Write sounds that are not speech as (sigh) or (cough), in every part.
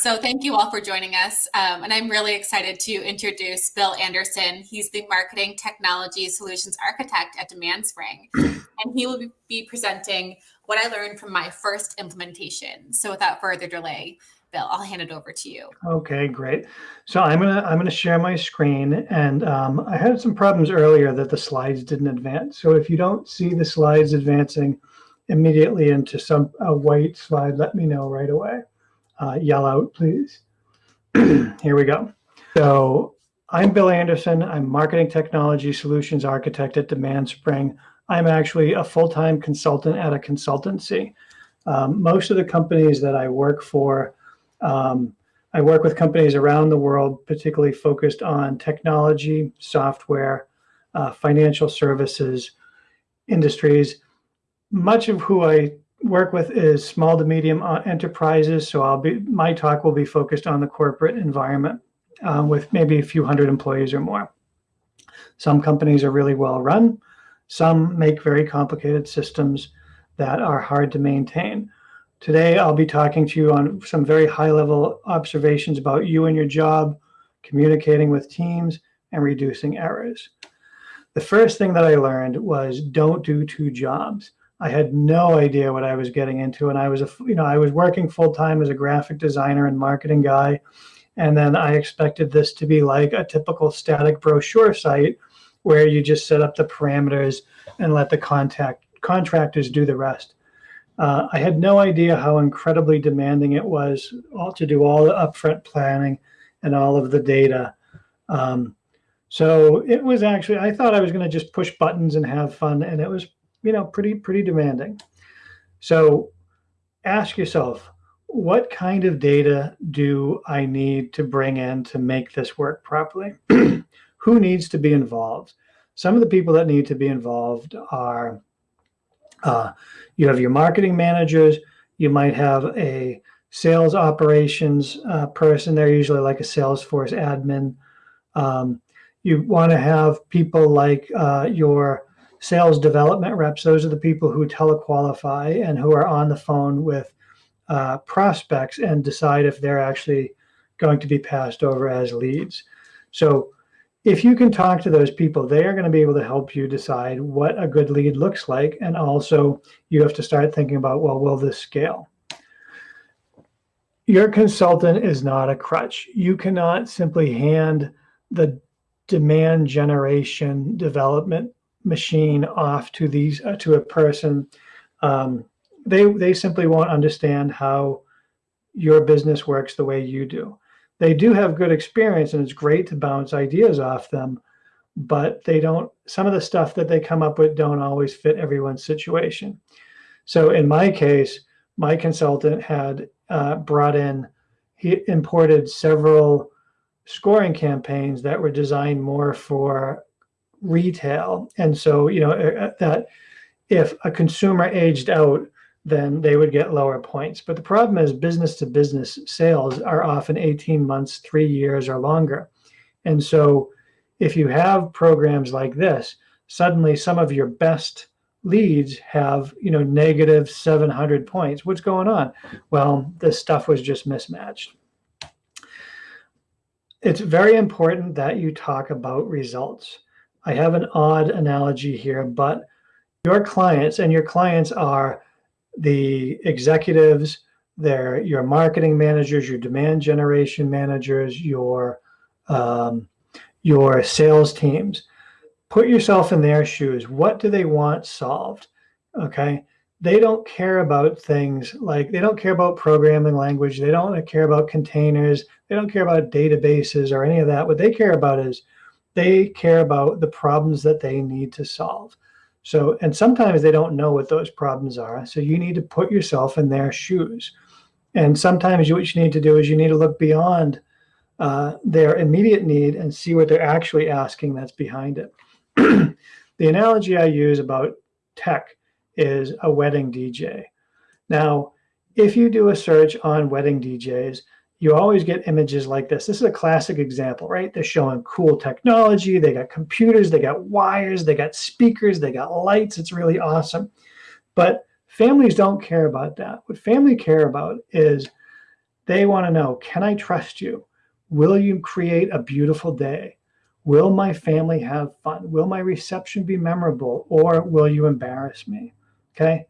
So thank you all for joining us. Um, and I'm really excited to introduce Bill Anderson. He's the Marketing Technology Solutions Architect at DemandSpring. and he will be presenting what I learned from my first implementation. So without further delay, Bill, I'll hand it over to you. Okay, great. So I'm gonna I'm gonna share my screen, and um, I had some problems earlier that the slides didn't advance. So if you don't see the slides advancing immediately into some a white slide, let me know right away uh, yell out, please. (clears throat) Here we go. So I'm Bill Anderson. I'm Marketing Technology Solutions Architect at DemandSpring. I'm actually a full-time consultant at a consultancy. Um, most of the companies that I work for, um, I work with companies around the world, particularly focused on technology, software, uh, financial services, industries. Much of who I work with is small to medium uh, enterprises. So I'll be my talk will be focused on the corporate environment uh, with maybe a few hundred employees or more. Some companies are really well run. Some make very complicated systems that are hard to maintain. Today, I'll be talking to you on some very high level observations about you and your job, communicating with teams, and reducing errors. The first thing that I learned was don't do two jobs. I had no idea what I was getting into. And I was, a, you know, I was working full time as a graphic designer and marketing guy. And then I expected this to be like a typical static brochure site where you just set up the parameters and let the contact contractors do the rest. Uh, I had no idea how incredibly demanding it was all to do all the upfront planning and all of the data. Um, so it was actually, I thought I was going to just push buttons and have fun. And it was you know, pretty, pretty demanding. So ask yourself, what kind of data do I need to bring in to make this work properly? (clears throat) Who needs to be involved? Some of the people that need to be involved are, uh, you have your marketing managers, you might have a sales operations uh, person, they're usually like a Salesforce admin. Um, you want to have people like uh, your sales development reps, those are the people who telequalify and who are on the phone with uh, prospects and decide if they're actually going to be passed over as leads. So if you can talk to those people, they are going to be able to help you decide what a good lead looks like. And also you have to start thinking about, well, will this scale? Your consultant is not a crutch. You cannot simply hand the demand generation development machine off to these uh, to a person, um, they they simply won't understand how your business works the way you do. They do have good experience, and it's great to bounce ideas off them, but they don't. Some of the stuff that they come up with don't always fit everyone's situation. So in my case, my consultant had uh, brought in, he imported several scoring campaigns that were designed more for retail. And so, you know, that if a consumer aged out, then they would get lower points. But the problem is business to business sales are often 18 months, three years or longer. And so if you have programs like this, suddenly some of your best leads have, you know, negative 700 points. What's going on? Well, this stuff was just mismatched. It's very important that you talk about results. I have an odd analogy here, but your clients and your clients are the executives, they're your marketing managers, your demand generation managers, your um, your sales teams. Put yourself in their shoes. What do they want solved? Okay. They don't care about things like they don't care about programming language. They don't care about containers. They don't care about databases or any of that. What they care about is they care about the problems that they need to solve. So, and sometimes they don't know what those problems are. So you need to put yourself in their shoes. And sometimes what you need to do is you need to look beyond uh, their immediate need and see what they're actually asking that's behind it. (clears throat) the analogy I use about tech is a wedding DJ. Now, if you do a search on wedding DJs, you always get images like this. This is a classic example, right? They're showing cool technology. They got computers, they got wires, they got speakers, they got lights. It's really awesome. But families don't care about that. What family care about is They want to know, can I trust you? Will you create a beautiful day? Will my family have fun? Will my reception be memorable or will you embarrass me? Okay.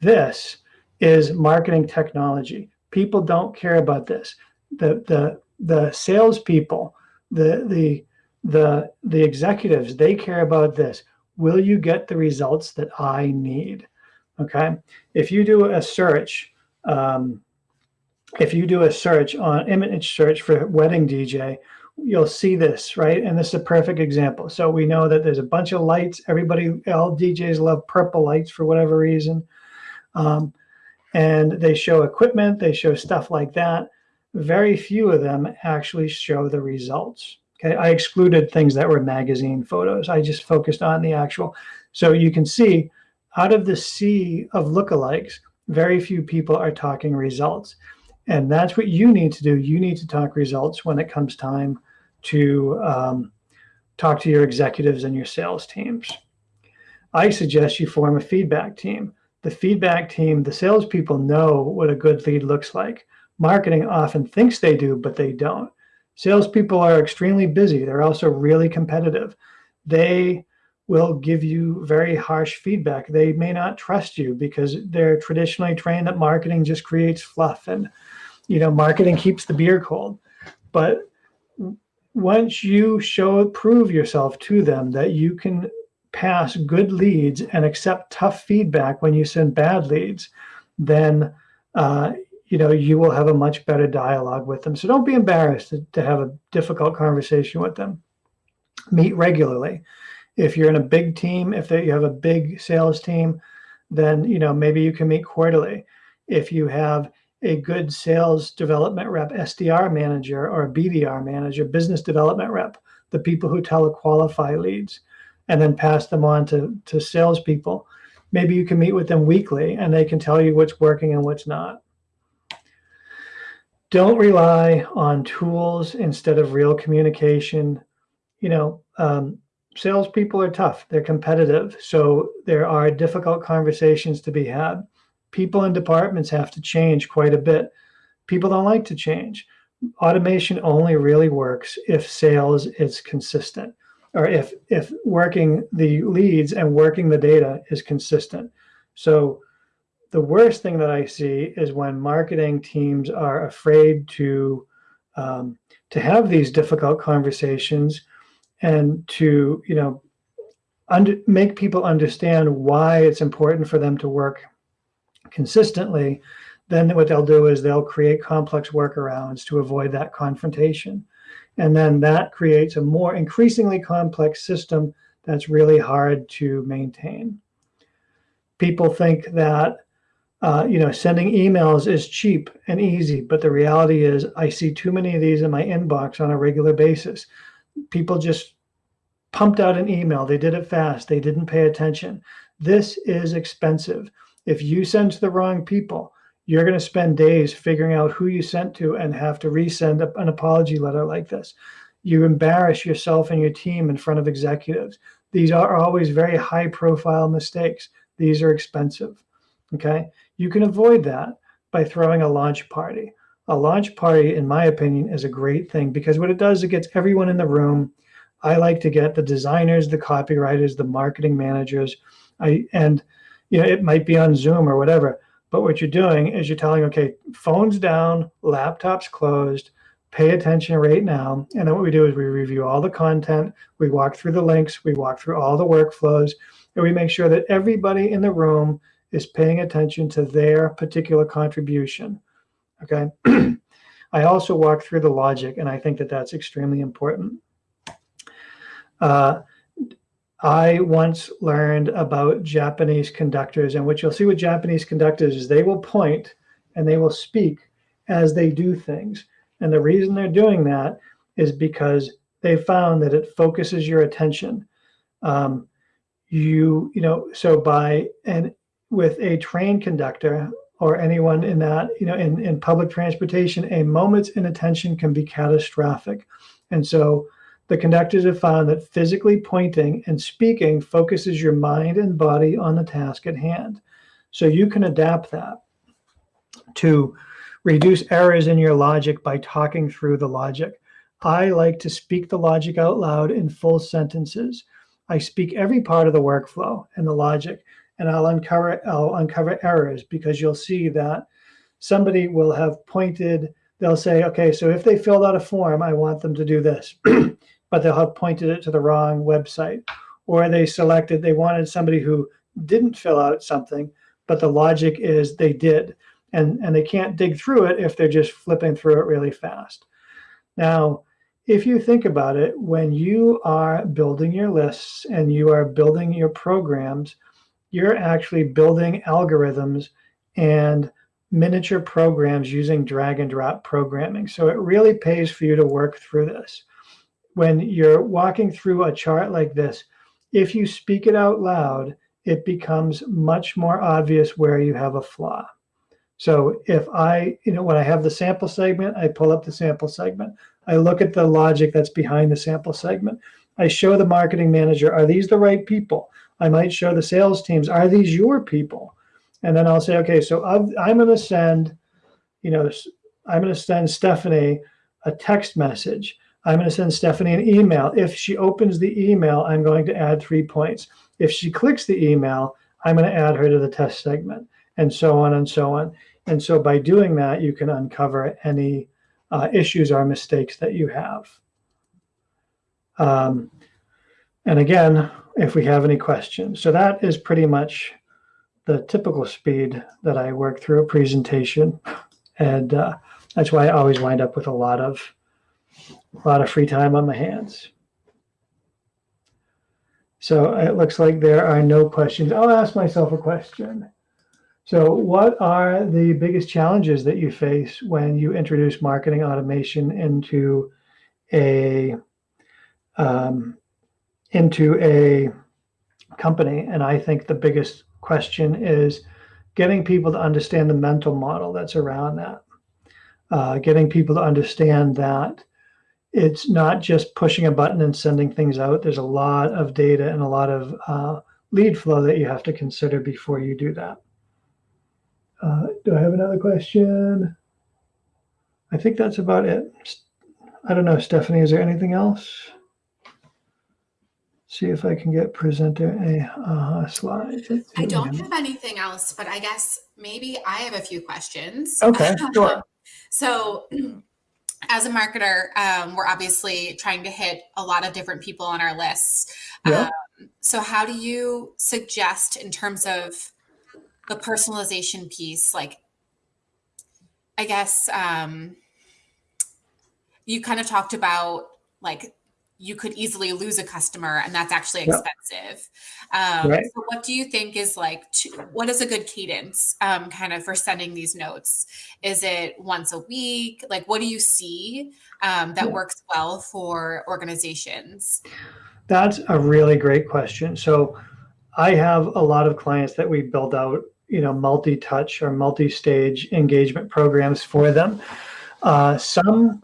This is marketing technology. People don't care about this. The, the, the salespeople, the, the, the, the executives, they care about this. Will you get the results that I need? Okay. If you do a search, um, if you do a search on image search for wedding DJ, you'll see this, right? And this is a perfect example. So we know that there's a bunch of lights. Everybody, all DJs love purple lights for whatever reason. Um, and they show equipment, they show stuff like that. Very few of them actually show the results. Okay, I excluded things that were magazine photos. I just focused on the actual. So you can see out of the sea of lookalikes, very few people are talking results. And that's what you need to do. You need to talk results when it comes time to um, talk to your executives and your sales teams. I suggest you form a feedback team. The feedback team, the salespeople know what a good lead looks like. Marketing often thinks they do, but they don't. Salespeople are extremely busy. They're also really competitive. They will give you very harsh feedback. They may not trust you because they're traditionally trained that marketing just creates fluff and you know, marketing keeps the beer cold. But once you show, prove yourself to them that you can pass good leads and accept tough feedback when you send bad leads, then uh, you know you will have a much better dialogue with them. So don't be embarrassed to, to have a difficult conversation with them. Meet regularly. If you're in a big team, if you have a big sales team, then you know maybe you can meet quarterly. If you have a good sales development rep, SDR manager or a BDR manager, business development rep, the people who telequalify leads and then pass them on to, to salespeople. Maybe you can meet with them weekly and they can tell you what's working and what's not. Don't rely on tools instead of real communication. You know, um, salespeople are tough, they're competitive. So there are difficult conversations to be had people and departments have to change quite a bit. People don't like to change. Automation only really works if sales is consistent or if, if working the leads and working the data is consistent. So the worst thing that I see is when marketing teams are afraid to um, to have these difficult conversations and to you know under, make people understand why it's important for them to work consistently, then what they'll do is they'll create complex workarounds to avoid that confrontation. And then that creates a more increasingly complex system that's really hard to maintain. People think that uh, you know, sending emails is cheap and easy, but the reality is I see too many of these in my inbox on a regular basis. People just pumped out an email. They did it fast. They didn't pay attention. This is expensive. If you send to the wrong people, you're going to spend days figuring out who you sent to and have to resend an apology letter like this. You embarrass yourself and your team in front of executives. These are always very high profile mistakes. These are expensive. Okay. You can avoid that by throwing a launch party. A launch party, in my opinion, is a great thing because what it does, it gets everyone in the room. I like to get the designers, the copywriters, the marketing managers, I and you know, it might be on Zoom or whatever. But what you're doing is you're telling, okay, phones down, laptops closed, pay attention right now. And then what we do is we review all the content, we walk through the links, we walk through all the workflows, and we make sure that everybody in the room is paying attention to their particular contribution. Okay. (clears throat) I also walk through the logic, and I think that that's extremely important. Uh, I once learned about Japanese conductors, and what you'll see with Japanese conductors is they will point and they will speak as they do things. And the reason they're doing that is because they found that it focuses your attention. Um, you, you know, so by and with a train conductor or anyone in that, you know, in, in public transportation, a moment's inattention can be catastrophic. And so the conductors have found that physically pointing and speaking focuses your mind and body on the task at hand. So you can adapt that to reduce errors in your logic by talking through the logic. I like to speak the logic out loud in full sentences. I speak every part of the workflow and the logic, and I'll uncover I'll uncover errors because you'll see that somebody will have pointed. They'll say, okay, so if they filled out a form, I want them to do this, (clears throat) but they'll have pointed it to the wrong website, or they selected they wanted somebody who didn't fill out something, but the logic is they did, and and they can't dig through it if they're just flipping through it really fast. Now, if you think about it, when you are building your lists and you are building your programs, you're actually building algorithms and miniature programs using drag and drop programming. So it really pays for you to work through this. When you're walking through a chart like this, if you speak it out loud, it becomes much more obvious where you have a flaw. So if I, you know, when I have the sample segment, I pull up the sample segment. I look at the logic that's behind the sample segment. I show the marketing manager, are these the right people? I might show the sales teams, are these your people? And then I'll say, okay, so I'm going to send, you know, I'm going to send Stephanie a text message. I'm going to send Stephanie an email. If she opens the email, I'm going to add three points. If she clicks the email, I'm going to add her to the test segment and so on and so on. And so by doing that, you can uncover any uh, issues or mistakes that you have. Um, and again, if we have any questions. So that is pretty much the typical speed that I work through a presentation. And uh, that's why I always wind up with a lot of a lot of free time on my hands. So it looks like there are no questions. I'll ask myself a question. So what are the biggest challenges that you face when you introduce marketing automation into a um, into a company? And I think the biggest question is getting people to understand the mental model that's around that. Uh, getting people to understand that it's not just pushing a button and sending things out. There's a lot of data and a lot of uh, lead flow that you have to consider before you do that. Uh, do I have another question? I think that's about it. I don't know, Stephanie, is there anything else? See if I can get presenter a uh, slide. I don't have anything else, but I guess maybe I have a few questions. Okay, (laughs) sure. so as a marketer, um, we're obviously trying to hit a lot of different people on our lists. Yeah. Um, so how do you suggest in terms of the personalization piece, like, I guess um, you kind of talked about like you could easily lose a customer and that's actually expensive. Um, right. So what do you think is like, what is a good cadence um, kind of for sending these notes? Is it once a week? Like, what do you see um, that yeah. works well for organizations? That's a really great question. So I have a lot of clients that we build out you know multi-touch or multi-stage engagement programs for them. Uh, some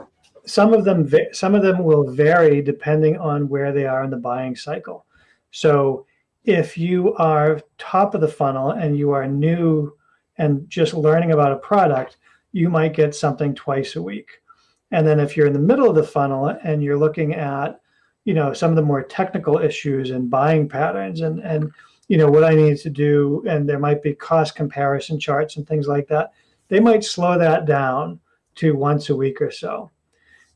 some of them some of them will vary depending on where they are in the buying cycle. So if you are top of the funnel and you are new and just learning about a product, you might get something twice a week. And then if you're in the middle of the funnel and you're looking at, you know, some of the more technical issues and buying patterns and and you know, what I need to do, and there might be cost comparison charts and things like that. They might slow that down to once a week or so.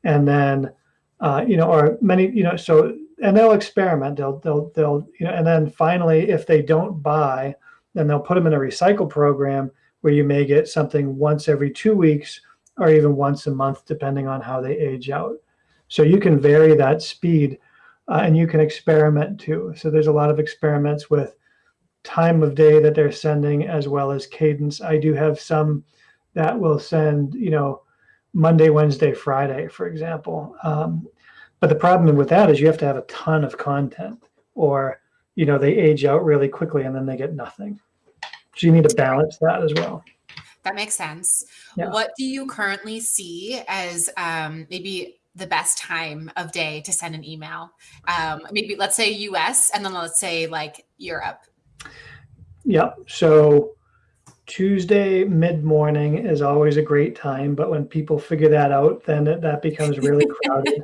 And then, uh, you know, or many, you know, so, and they'll experiment, they'll, they'll, they'll, you know, and then finally, if they don't buy, then they'll put them in a recycle program where you may get something once every two weeks or even once a month, depending on how they age out. So you can vary that speed uh, and you can experiment too. So there's a lot of experiments with time of day that they're sending as well as cadence. I do have some that will send, you know, Monday, Wednesday, Friday, for example. Um, but the problem with that is you have to have a ton of content or, you know, they age out really quickly and then they get nothing. So you need to balance that as well. That makes sense. Yeah. What do you currently see as um, maybe the best time of day to send an email? Um, maybe let's say US and then let's say like Europe. Yep. So Tuesday mid morning is always a great time, but when people figure that out, then it, that becomes really (laughs) crowded.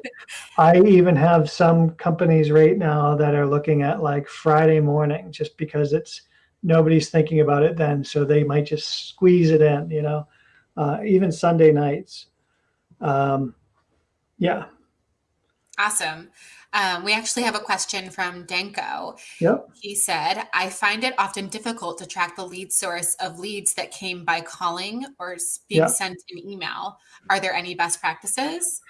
I even have some companies right now that are looking at like Friday morning just because it's nobody's thinking about it then. So they might just squeeze it in, you know, uh, even Sunday nights. Um, yeah. Awesome. Um, we actually have a question from Danko. Yep. He said, I find it often difficult to track the lead source of leads that came by calling or being yep. sent an email. Are there any best practices?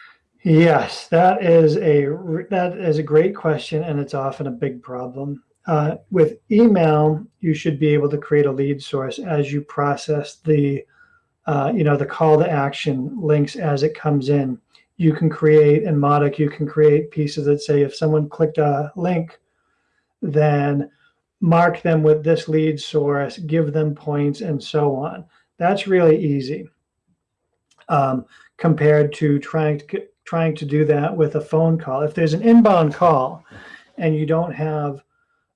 Yes, that is a that is a great question, and it's often a big problem. Uh, with email, you should be able to create a lead source as you process the, uh, you know, the call to action links as it comes in you can create in Mautic, you can create pieces that say if someone clicked a link, then mark them with this lead source, give them points, and so on. That's really easy um, compared to trying to trying to do that with a phone call. If there's an inbound call and you don't have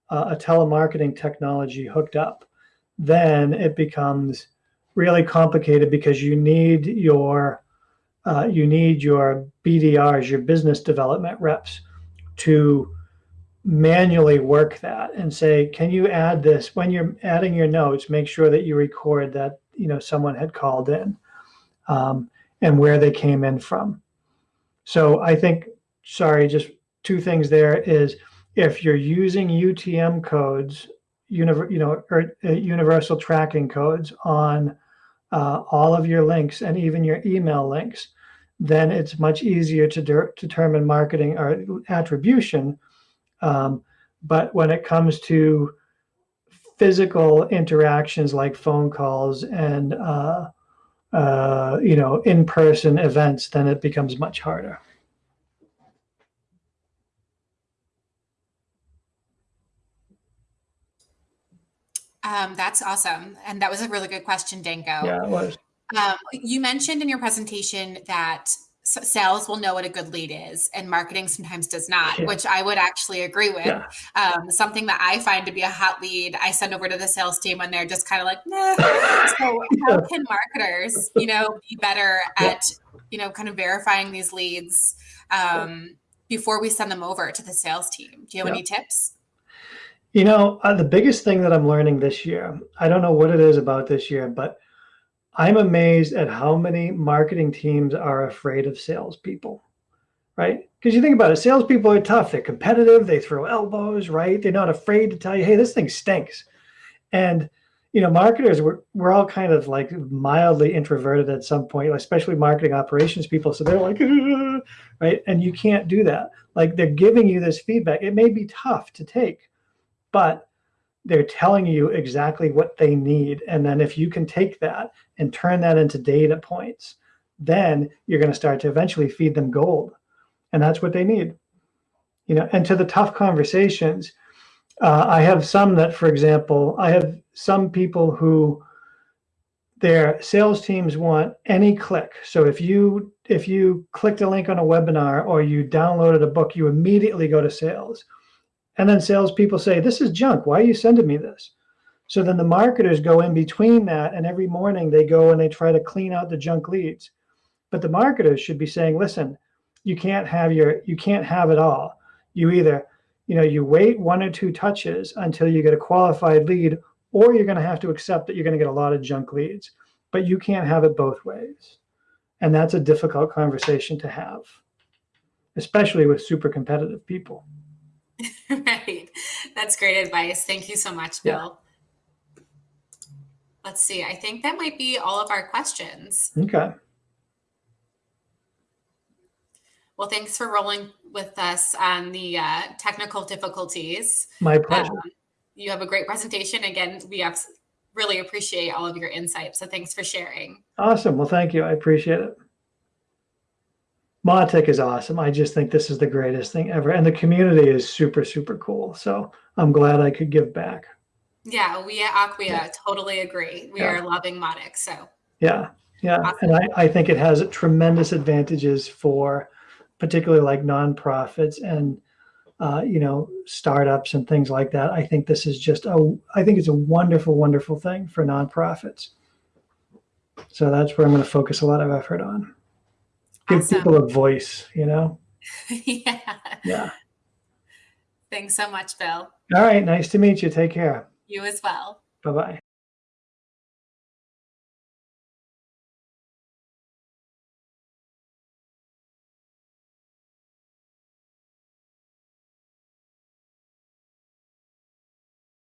uh, a telemarketing technology hooked up, then it becomes really complicated because you need your uh, you need your BDRs, your business development reps, to manually work that and say, can you add this when you're adding your notes? Make sure that you record that you know someone had called in um, and where they came in from. So I think, sorry, just two things there is if you're using UTM codes, you know, or, uh, universal tracking codes on uh, all of your links and even your email links, then it's much easier to de determine marketing or attribution. Um, but when it comes to physical interactions like phone calls and uh, uh, you know in-person events, then it becomes much harder. Um, that's awesome. And that was a really good question, Danko. Yeah, it was. Um, you mentioned in your presentation that sales will know what a good lead is and marketing sometimes does not yeah. which i would actually agree with yeah. um, something that i find to be a hot lead i send over to the sales team when they're just kind of like nah. so how (laughs) can marketers you know be better at you know kind of verifying these leads um, before we send them over to the sales team do you have any tips you know uh, the biggest thing that i'm learning this year i don't know what it is about this year but I'm amazed at how many marketing teams are afraid of salespeople, right? Because you think about it, salespeople are tough. They're competitive. They throw elbows, right? They're not afraid to tell you, hey, this thing stinks. And, you know, marketers, we're, we're all kind of like mildly introverted at some point, especially marketing operations people. So they're like, (laughs) right? And you can't do that. Like they're giving you this feedback. It may be tough to take, but they're telling you exactly what they need. And then if you can take that and turn that into data points, then you're going to start to eventually feed them gold. And that's what they need. You know, and to the tough conversations, uh, I have some that, for example, I have some people who their sales teams want any click. So if you if you clicked a link on a webinar or you downloaded a book, you immediately go to sales. And then salespeople say, this is junk. Why are you sending me this? So then the marketers go in between that and every morning they go and they try to clean out the junk leads. But the marketers should be saying, listen, you can't have your, you can't have it all. You either, you know, you wait one or two touches until you get a qualified lead, or you're going to have to accept that you're going to get a lot of junk leads, but you can't have it both ways. And that's a difficult conversation to have, especially with super competitive people. (laughs) right. That's great advice. Thank you so much, Bill. Yeah. Let's see. I think that might be all of our questions. Okay. Well, thanks for rolling with us on the uh, technical difficulties. My pleasure. Um, you have a great presentation. Again, we have really appreciate all of your insights. So thanks for sharing. Awesome. Well, thank you. I appreciate it. Mautic is awesome. I just think this is the greatest thing ever. And the community is super, super cool. So I'm glad I could give back. Yeah, we at Acquia yeah. totally agree. We yeah. are loving Mautic. So yeah, yeah. Awesome. And I, I think it has tremendous advantages for particularly like nonprofits and uh, you know, startups and things like that. I think this is just a, I think it's a wonderful, wonderful thing for nonprofits. So that's where I'm going to focus a lot of effort on. Give Awesome. people a voice, you know? (laughs) yeah. Yeah. Thanks so much, Bill. All right. Nice to meet you. Take care. You as well. Bye bye.